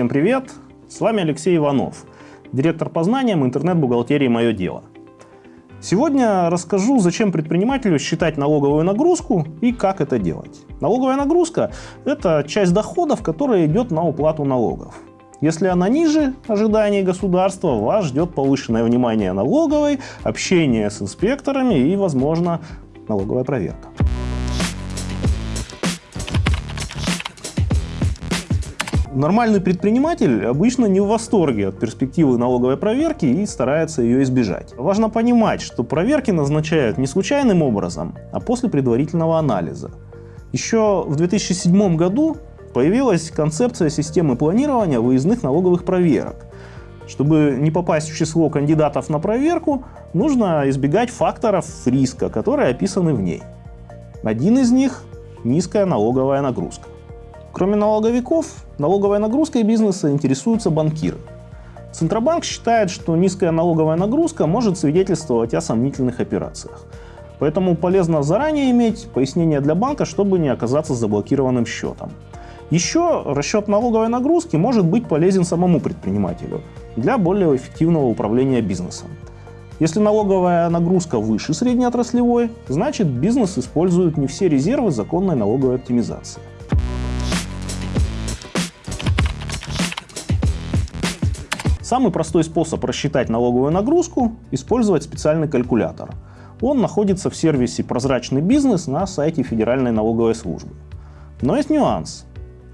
Всем привет! С вами Алексей Иванов, директор по знаниям интернет-бухгалтерии «Мое дело». Сегодня расскажу, зачем предпринимателю считать налоговую нагрузку и как это делать. Налоговая нагрузка – это часть доходов, которая идет на уплату налогов. Если она ниже ожиданий государства, вас ждет повышенное внимание налоговой, общение с инспекторами и, возможно, налоговая проверка. Нормальный предприниматель обычно не в восторге от перспективы налоговой проверки и старается ее избежать. Важно понимать, что проверки назначают не случайным образом, а после предварительного анализа. Еще в 2007 году появилась концепция системы планирования выездных налоговых проверок. Чтобы не попасть в число кандидатов на проверку, нужно избегать факторов риска, которые описаны в ней. Один из них – низкая налоговая нагрузка. Кроме налоговиков, налоговой нагрузкой бизнеса интересуются банкиры. Центробанк считает, что низкая налоговая нагрузка может свидетельствовать о сомнительных операциях. Поэтому полезно заранее иметь пояснение для банка, чтобы не оказаться заблокированным счетом. Еще расчет налоговой нагрузки может быть полезен самому предпринимателю для более эффективного управления бизнесом. Если налоговая нагрузка выше среднеотраслевой, значит бизнес использует не все резервы законной налоговой оптимизации. Самый простой способ рассчитать налоговую нагрузку – использовать специальный калькулятор. Он находится в сервисе «Прозрачный бизнес» на сайте Федеральной налоговой службы. Но есть нюанс.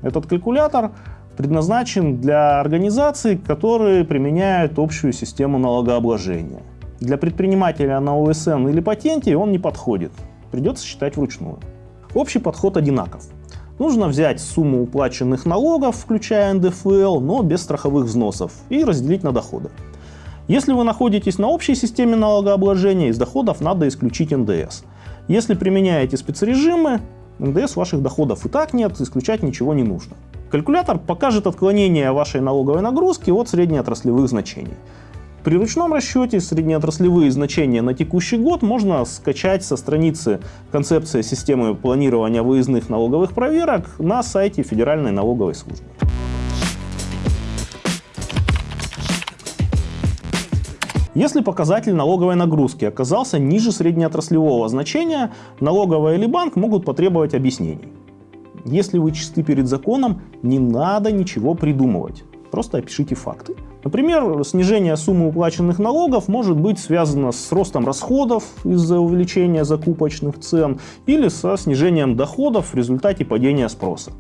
Этот калькулятор предназначен для организаций, которые применяют общую систему налогообложения. Для предпринимателя на ОСН или патенте он не подходит. Придется считать вручную. Общий подход одинаков. Нужно взять сумму уплаченных налогов, включая НДФЛ, но без страховых взносов, и разделить на доходы. Если вы находитесь на общей системе налогообложения, из доходов надо исключить НДС. Если применяете спецрежимы, НДС ваших доходов и так нет, исключать ничего не нужно. Калькулятор покажет отклонение вашей налоговой нагрузки от среднеотраслевых значений. При ручном расчете среднеотраслевые значения на текущий год можно скачать со страницы концепция системы планирования выездных налоговых проверок на сайте Федеральной налоговой службы. Если показатель налоговой нагрузки оказался ниже среднеотраслевого значения, налоговая или банк могут потребовать объяснений. Если вы чисты перед законом, не надо ничего придумывать. Просто опишите факты. Например, снижение суммы уплаченных налогов может быть связано с ростом расходов из-за увеличения закупочных цен или со снижением доходов в результате падения спроса.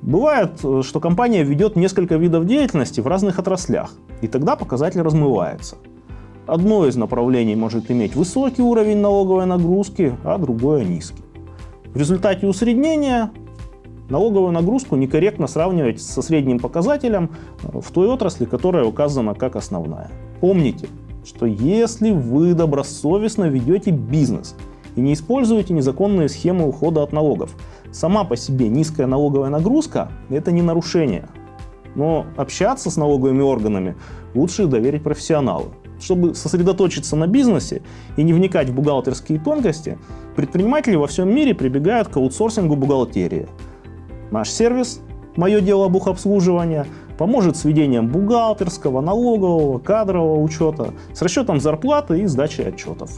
Бывает, что компания ведет несколько видов деятельности в разных отраслях, и тогда показатель размывается. Одно из направлений может иметь высокий уровень налоговой нагрузки, а другое низкий. В результате усреднения налоговую нагрузку некорректно сравнивать со средним показателем э, в той отрасли, которая указана как основная. Помните, что если вы добросовестно ведете бизнес и не используете незаконные схемы ухода от налогов, сама по себе низкая налоговая нагрузка – это не нарушение. Но общаться с налоговыми органами лучше доверить профессионалу. Чтобы сосредоточиться на бизнесе и не вникать в бухгалтерские тонкости, предприниматели во всем мире прибегают к аутсорсингу бухгалтерии – Наш сервис «Мое дело бухобслуживания» поможет с ведением бухгалтерского, налогового, кадрового учета, с расчетом зарплаты и сдачей отчетов.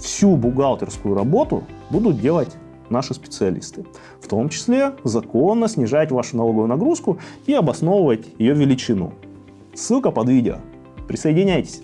Всю бухгалтерскую работу будут делать наши специалисты. В том числе законно снижать вашу налоговую нагрузку и обосновывать ее величину. Ссылка под видео. Присоединяйтесь.